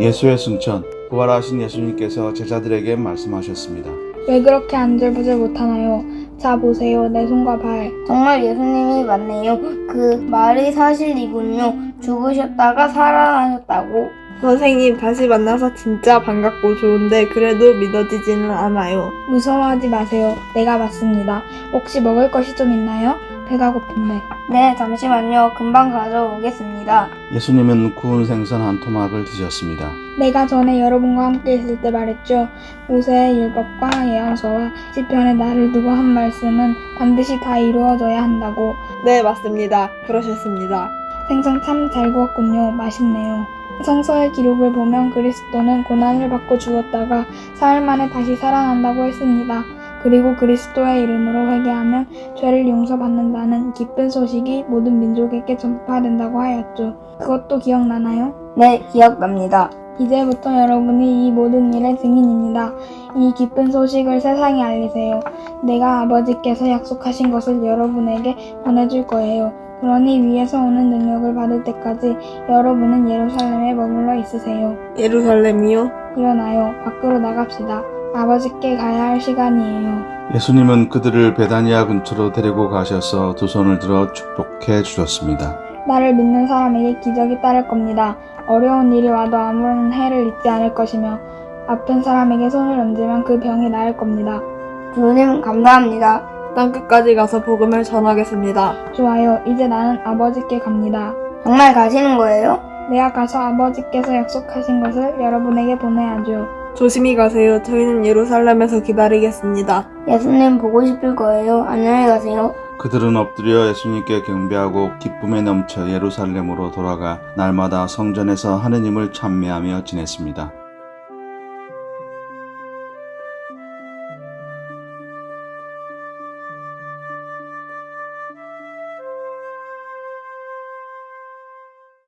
예수의 승천, 부활하신 예수님께서 제자들에게 말씀하셨습니다. 왜 그렇게 안절부절 못하나요? 자 보세요 내 손과 발 정말 예수님이 맞네요. 그 말이 사실이군요. 죽으셨다가 살아나셨다고. 선생님 다시 만나서 진짜 반갑고 좋은데 그래도 믿어지지는 않아요. 무서워하지 마세요 내가 맞습니다 혹시 먹을 것이 좀 있나요? 배가 고픈데 네, 잠시만요. 금방 가져오겠습니다. 예수님은 구운 생선 한 토막을 드셨습니다. 내가 전에 여러분과 함께 있을 때 말했죠 모세의 율법과 예언서와 시편에 나를 두고 한 말씀은 반드시 다 이루어져야 한다고 네, 맞습니다. 그러셨습니다. 생선 참 잘 구웠군요 맛있네요 성서의 기록을 보면 그리스도는 고난을 받고 죽었다가 사흘 만에 다시 살아난다고 했습니다. 그리고 그리스도의 이름으로 회개하면 죄를 용서받는다는 기쁜 소식이 모든 민족에게 전파된다고 하였죠. 그것도 기억나나요? 네, 기억납니다. 이제부터 여러분이 이 모든 일의 증인입니다. 이 기쁜 소식을 세상에 알리세요. 내가 아버지께서 약속하신 것을 여러분에게 보내줄 거예요. 그러니 위에서 오는 능력을 받을 때까지 여러분은 예루살렘에 머물러 있으세요. 예루살렘이요? 일어나요. 밖으로 나갑시다. 아버지께 가야 할 시간이에요. 예수님은 그들을 베다니아 근처로 데리고 가셔서 두 손을 들어 축복해 주셨습니다. 나를 믿는 사람에게 기적이 따를 겁니다. 어려운 일이 와도 아무런 해를 잊지 않을 것이며 아픈 사람에게 손을 얹으면 그 병이 나을 겁니다. 주님, 감사합니다. 땅끝까지 가서 복음을 전하겠습니다. 좋아요. 이제 나는 아버지께 갑니다. 정말 가시는 거예요? 내가 가서 아버지께서 약속하신 것을 여러분에게 보내야죠. 조심히 가세요. 저희는 예루살렘에서 기다리겠습니다. 예수님 보고 싶을 거예요. 안녕히 가세요. 그들은 엎드려 예수님께 경배하고 기쁨에 넘쳐 예루살렘으로 돌아가 날마다 성전에서 하느님을 찬미하며 지냈습니다.